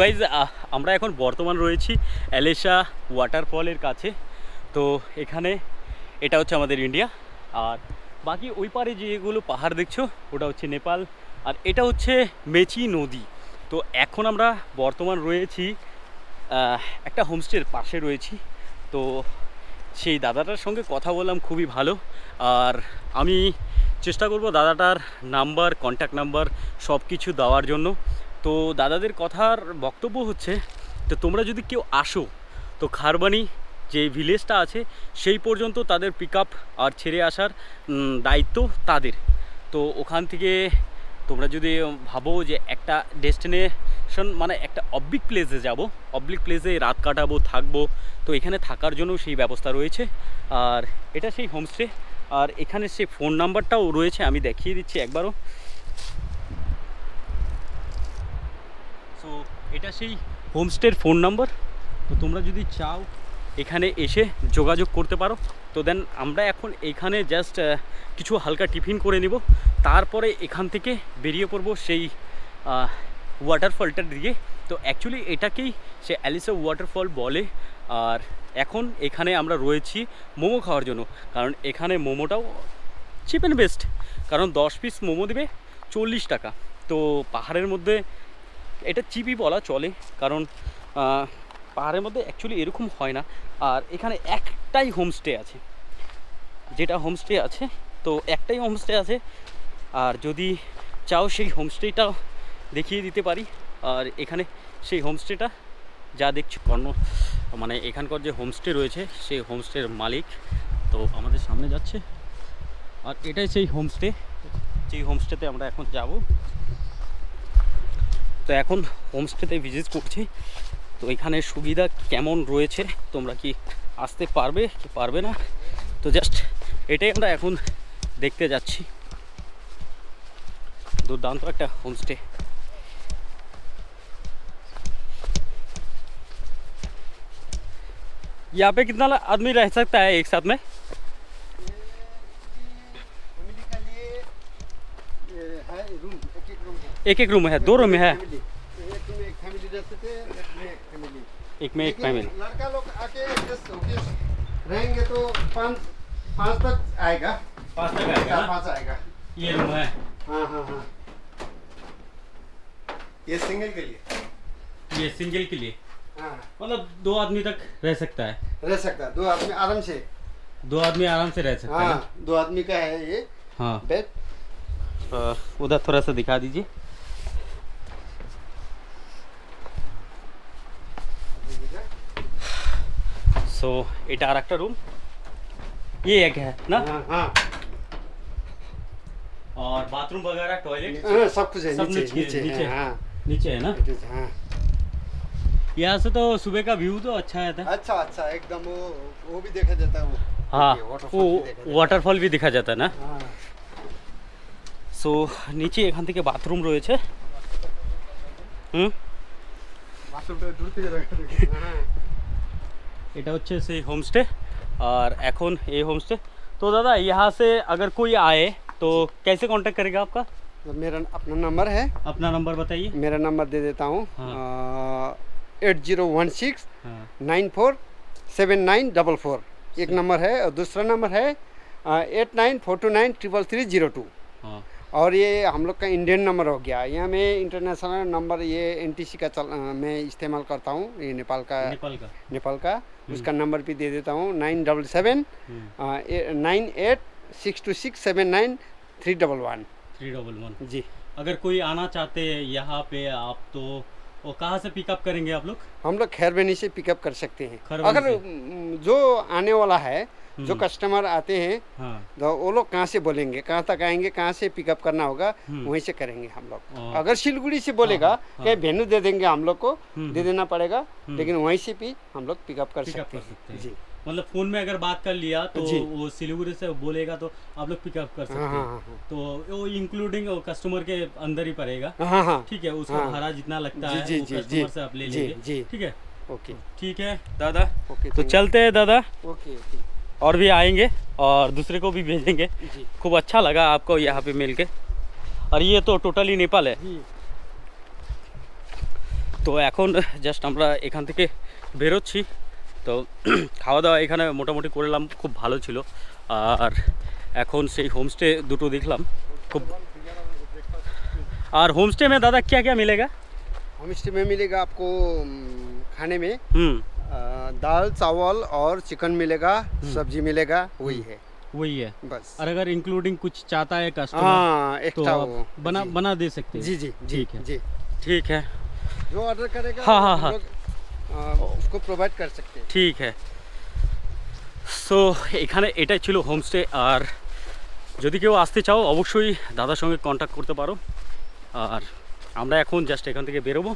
Guys আমরা এখন বর্তমান রয়েছি অ্যালেশা ওয়াটারফলের কাছে। তো এখানে এটা হচ্ছে আমাদের ইন্ডিয়া। আর বাকি ওই পারে যেগুলো পাহাড় দেখছ, ওটা হচ্ছে নেপাল। আর এটা হচ্ছে মেচি নদী। তো এখন আমরা বর্তমান রয়েছি একটা হোমস্টের পাশে রয়েছি। তো সেই দাদাটার সঙ্গে কথা বললাম, খুবই ভালো। আর আমি চেষ্টা করব দাদাটার নাম্বার কন্ট্যাক্ট নাম্বার সব কিছু দেওয়ার জন্য। তো দাদাদের কথার বক্তব্য হচ্ছে তো তোমরা যদি কেউ আসো, তো খারবানি যে ভিলেজটা আছে, সেই পর্যন্ত তাদের পিক আর ছেড়ে আসার দায়িত্ব তাদের। তো ওখান থেকে তোমরা যদি ভাবো যে একটা ডেস্টিনেশন মানে একটা অবলিক প্লেসে যাব, অবলিক প্লেসে রাত কাটাবো, থাকব, তো এখানে থাকার জন্য সেই ব্যবস্থা রয়েছে। আর এটা সেই হোমস্টে আর এখানে সেই ফোন নাম্বারটাও রয়েছে, আমি দেখিয়ে দিচ্ছি একবারও সো এটা সেই হোমস্টের ফোন নাম্বার। তো তোমরা যদি চাও এখানে এসে যোগাযোগ করতে পারো। তো দেন আমরা এখন এখানে জাস্ট কিছু হালকা টিফিন করে নিব। তারপরে এখান থেকে বেরিয়ে পড়ব সেই ওয়াটারফলটার দিকে তো অ্যাকচুয়ালি এটাকেই সে অ্যালিসা ওয়াটারফল বলে। আর এখন এখানে আমরা রয়েছি মোমো খাওয়ার জন্য। কারণ এখানে মোমোটাও চিপ অ্যান্ড বেস্ট কারণ দশ পিস মোমো দেবে চল্লিশ টাকা। তো পাহাড়ের মধ্যে এটা চিপি বলা চলে, কারণ পাহাড়ের মধ্যে অ্যাকচুয়ালি এরকম হয় না। আর এখানে একটাই হোমস্টে আছে। যেটা হোমস্টে আছে, তো একটাই হোমস্টে আছে। আর যদি চাও সেই হোমস্টেটা দেখিয়ে দিতে পারি, আর এখানে সেই হোমস্টেটা যা দেখছি, কর্ণ মানে এখানকার যে হোমস্টে রয়েছে, সেই হোমস্টের মালিক, তো আমাদের সামনে যাচ্ছে। আর এটাই সেই হোমস্টে যেই হোমস্টেতে আমরা এখন যাব। তো এখন হোমস্টেতে ভিজিট করছি তো এখানে সুবিধা কেমন রয়েছে তোমরা কি আসতে পারবে কি পারবে না তো জাস্ট এটাই আমরা এখন দেখতে যাচ্ছি দুর্দান্ত একটা হোমস্টে यहाँ पे कितना आदमी रह सकता है एक साथ में एक एक रूम है दो रूम है। एक में एक फैमिली रह सकते हैं एक में एक फैमिली एक में एक लेकिन फैमिली लड़का लोग आके रहेंगे तो पाँच पाँच तक आएगा। पाँच तक पाँच आएगा। ये रूम है। हाँ हाँ हाँ। ये सिंगल के लिए। ये सिंगल के लिए? हाँ। मतलब दो आदमी तक रह सकता है? रह सकता है। दो आदमी आराम से। दो आदमी आराम से रह सकता है हाँ दो आदमी का है ये। हाँ। बेड उधर थोड़ा सा दिखा दीजिए। सो এটা আর একটা রুম ये एक है ना हाँ हाँ और बाथरूम वगैरह टॉयलेट हाँ, सब कुछ है सब नीचे नीचे- नीचे नीचे। है, हाँ नीचे है ना it is, हाँ यहाँ से तो सुबह का व्यू तो अच्छा आता है अच्छा अच्छा एकदम वो वो भी देखा जाता है वो हाँ Okay, waterfall वो भी देखा जाता है। ওয়াটারফল भी দেখা जाता है ना हाँ সো নিচে এখান থেকে বাথরুম রয়েছে হুম বাথরুমটা দূর থেকে দেখা হ্যাঁ এটা হচ্ছে সেই হোমস্টে और এখন ये होमस्टे तो दादा यहाँ से अगर कोई आए तो कैसे कांटेक्ट करेगा आपका तो मेरा अपना नंबर है अपना नंबर बताइए मेरा नंबर दे देता हूँ हाँ। एट जीरो वन सिक्स हाँ nine four seven nine double four एक नंबर है और दूसरा नंबर है eight nine four two nine triple three zero two हाँ और ये हम लोग का इंडियन नंबर हो गया। यहाँ मैं इंटरनेशनल नंबर ये एनटीसी का चल मैं इस्तेमाल करता हूँ ये नेपाल का। नेपाल का। नेपाल का। उसका नंबर भी दे देता हूँ nine double seven hmm, nine eight six two six seven nine three double one three double one जी। अगर कोई आना चाहते हैं यहाँ पे आप तो वो कहाँ से पिकअप करेंगे आप लोग? हम लोग खैरबनी से पिकअप कर सकते हैं। अगर जो आने वाला है जो हम्म। कस्टमर आते हैं हाँ। तो वो लोग कहाँ से बोलेंगे? कहाँ तक आएँगे? कहाँ से पिकअप करना होगा? हम्म। वहीं से करेंगे हम लोग। हाँ। अगर सिलगुड़ी से बोलेगा हाँ। कहीं वेन्यू दे देंगे हम लोग को हम्म, दे देना पड़ेगा हम्म। लेकिन वहीं से भी हम लोग पिकअप कर सकते हैं। हैं। जी। मतलब फ़ोन में अगर बात कर लिया तो। वो सिलीगुड़ी से बोलेगा तो आप लोग पिकअप कर सकते हाँ हाँ। हैं हाँ तो वो इंक्लूडिंग कस्टमर के अंदर ही पड़ेगा। हाँ हाँ हाँ। ठीक है उसका हाँ। भाड़ा जितना लगता जी, है जी, वो जी, कस्टमर जी, से आप ले लेंगे। ठीक है? ओके। ठीक है। दादा ओके तो चलते हैं दादा। Okay okay. और भी आएँगे और दूसरे को भी भेजेंगे। खूब अच्छा लगा आपको यहाँ पे मिल के और ये तो टोटली नेपाल है। तो এখন जस्ट আমরা एखान থেকে तो खावा दावा एखे मोटामोटी कर করলাম খুব ভালো ছিল আর এখন সেই হোমস্টে দুটো দেখলাম খুব और होमस्टे में दादा क्या क्या मिलेगा? होमस्टे में मिलेगा आपको खाने में। हम्म। दाल चावल और चिकन मिलेगा सब्जी मिलेगा वही है वही है बस और अगर इंक्लूडिंग कुछ चाहता है कस्टमर हाँ तो एक्स्ट्रा आप वो बना जी। बना दे सकते हैं जी जी जी ठीक है। जी ठीक है जो ऑर्डर करेगा हाँ, हाँ, हम हाँ। लोग, अ, उसको प्रोवाइड कर सकते हैं ঠিক হ্যাঁ সো এখানে এটাই ছিল হোমস্টে আর যদি কেউ আসতে চাও অবশ্যই দাদার সঙ্গে কন্ট্যাক্ট করতে পারো আর আমরা এখন জাস্ট এখান থেকে বেরোবো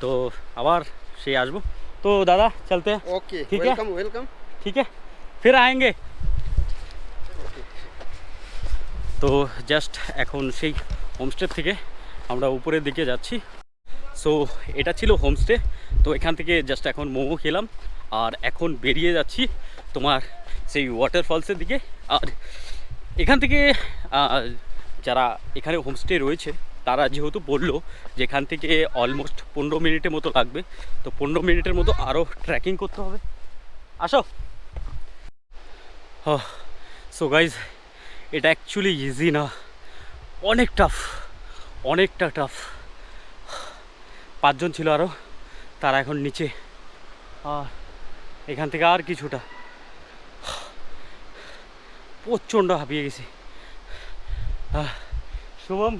তো আবার সেই আসবো তো দাদা চলতে हैं? ओके ठीक है? वेलकम वेलकम ठीक है फिर आएंगे তো জাস্ট এখন সেই হোমস্টে থেকে আমরা উপরের দিকে যাচ্ছি সো এটা ছিল হোমস্টে তো এখান থেকে জাস্ট এখন মোমো খেলাম আর এখন বেরিয়ে যাচ্ছি তোমার সেই ওয়াটারফলসের দিকে আর এখান থেকে আহ, যারা এখানে হোমস্টে রয়েছে তারা যেহেতু বলল যে এখান থেকে অলমোস্ট পনেরো মিনিটের মতো লাগবে, তো পনেরো মিনিটের মতো আরও ট্রেকিং করতে হবে। আসো। সো গাইজ এটা অ্যাকচুয়ালি ইজি না। অনেক টাফ অনেকটা টাফ পাঁচজন ছিল আরও তারা এখন নিচে। আর এখান থেকে আর কিছুটা। প্রচণ্ড হাঁপিয়ে গেছি। শুভম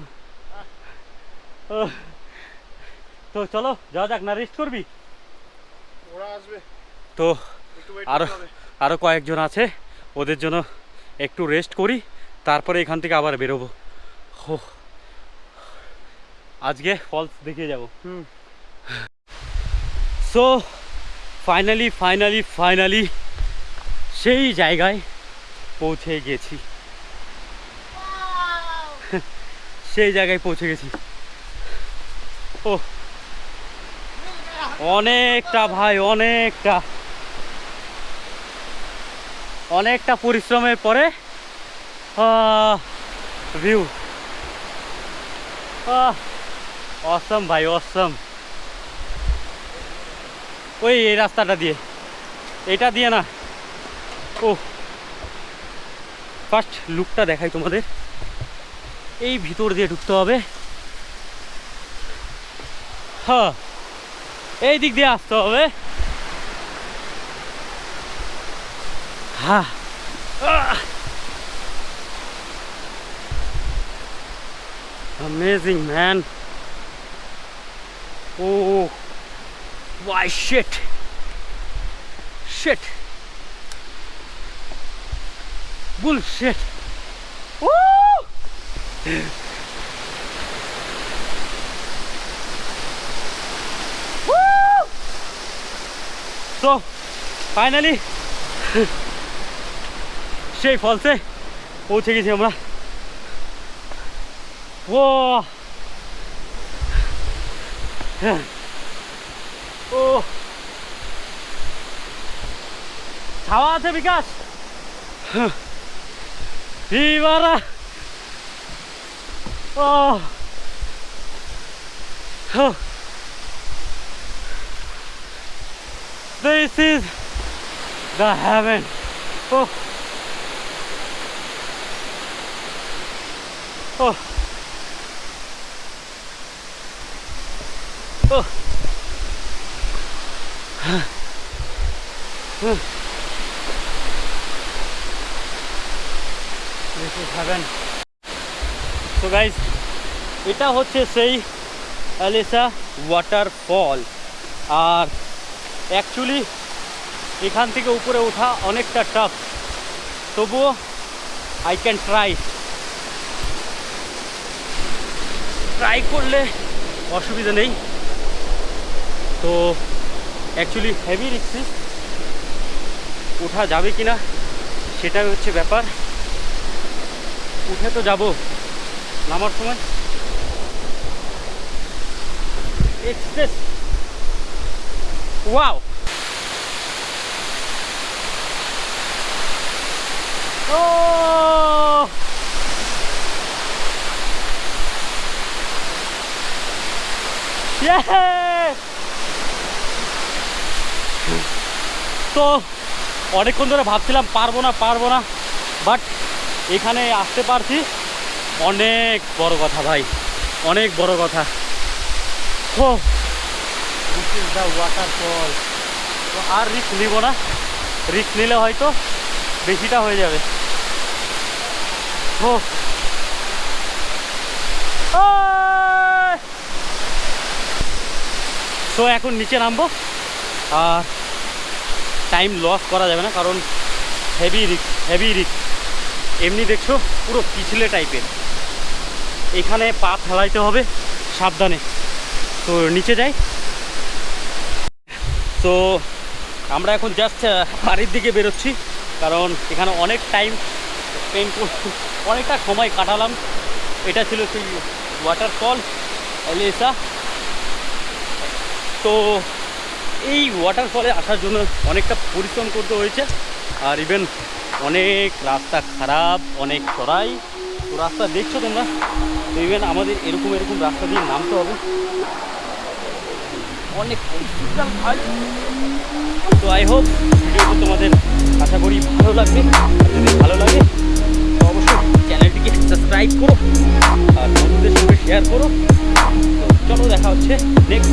তো চলো যাওয়া যাক না রেস্ট করবি? ওরা আসবে। তো আরও আরও কয়েকজন আছে ওদের জন্য একটু রেস্ট করি তারপরে এখান থেকে আবার বেরোবো। হো। আজকে ফলস দেখে যাব। হুম। সো ফাইনালি ফাইনালি ফাইনালি সেই জায়গায় পৌঁছে গেছি। সেই জায়গায় পৌঁছে গেছি। অনেকটা ভাই, অনেকটা। অনেকটা পরিশ্রমের পরে ভিউ অসম ভাই অসম ওই, এই রাস্তাটা দিয়ে। এটা দিয়ে না। ও ফার্স্ট লুকটা দেখাই তোমাদের। এই ভিতর দিয়ে ঢুকতে হবে। হ্যাঁ এই দিক দিয়ে আসতে হবে হ্যাঁ Amazing, man. Oh, why shit? Shit. Bullshit. Woo! Woo! so finally shake falls se पहुंचेगी थी हमारा वो 오 자와테 비가스 비바라 어. 어. This is the heaven. Oh. Oh. Oh. This is heaven. So guys, এটা হচ্ছে সেই অ্যালিসা ওয়াটারফল আর অ্যাকচুয়ালি এখান থেকে উপরে ওঠা অনেকটা টাফ তবুও আই ক্যান ট্রাই ট্রাই করলে অসুবিধা নেই। তো অ্যাকচুয়ালি হেভি রিক্সি ওঠা যাবে কি না সেটাই হচ্ছে ব্যাপার। উঠে তো যাব, নামার সময়। এক্সপ্রেস ওয়াও ও oh. তো অনেকক্ষণ ধরে ভাবছিলাম পারব না পারব না বাট এখানে আসতে পারছি। অনেক বড় কথা ভাই, অনেক বড় কথা। ও ইজ দ্য ওয়াটারফল তো আর রিস্ক নিব না। রিস্ক নিলে হয়তো বেশিটা হয়ে যাবে। ও। তো এখন নিচে নামবো। আর টাইম লস করা যাবে না, কারণ হেভি রিক্স হেভি রিক্স এমনি দেখছ, পুরো পিছলে টাইপের এখানে পা ফেলাইতে হবে, সাবধানে। তো নিচে যাই। তো আমরা এখন জাস্ট বাড়ির দিকে বেরোচ্ছি, কারণ এখানে অনেক টাইম স্পেন্ড অনেকটা সময় কাটালাম। এটা ছিল সেই ওয়াটারফল এলিসা। তো এই ওয়াটারফলে আসার জন্য অনেকটা পরিশ্রম করতে হয়েছে, আর ইভেন অনেক রাস্তা খারাপ, অনেক চড়াই। তো রাস্তা দেখছ তোমরা, তো ইভেন আমাদের এরকম এরকম রাস্তা দিয়ে নামতে হবে। অনেক তো আই হোপ ভিডিওটা তোমাদের আশা করি ভালো লাগবে, যদি ভালো লাগে, তো অবশ্যই চ্যানেলটিকে সাবস্ক্রাইব করো আর বন্ধুদের সঙ্গে শেয়ার করো। তো চলো দেখা হচ্ছে নেক্সট